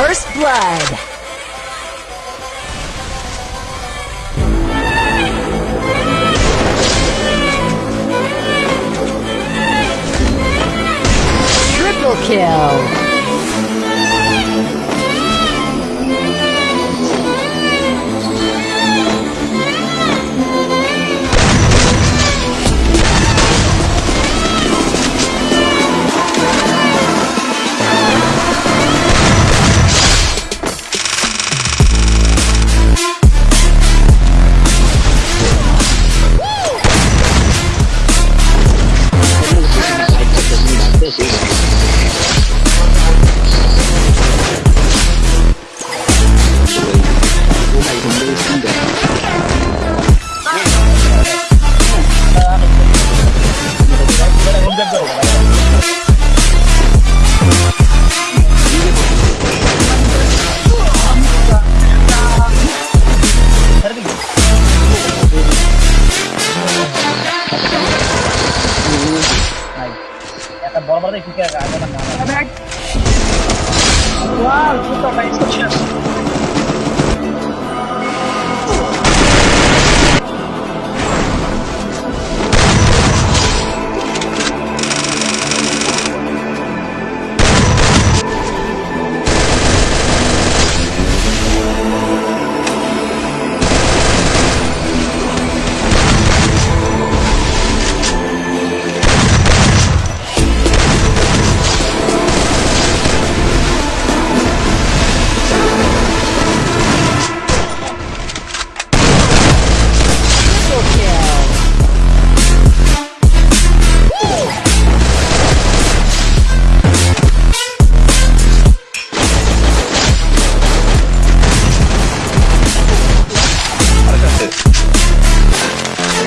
First blood. Triple kill. একটা বড় বড় টিকে আগে না ওয়াও সুতো ভাই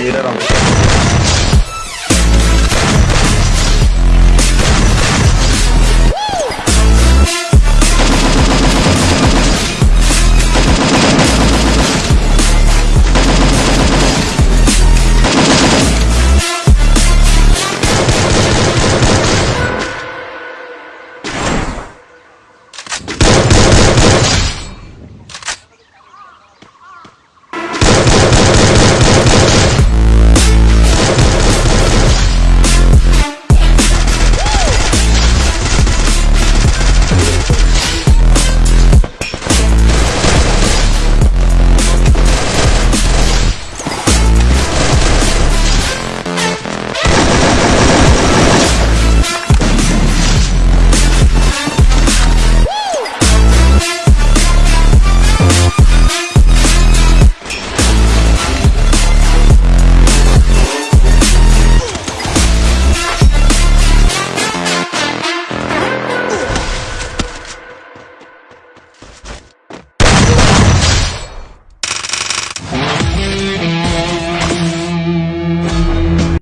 iğrer almış.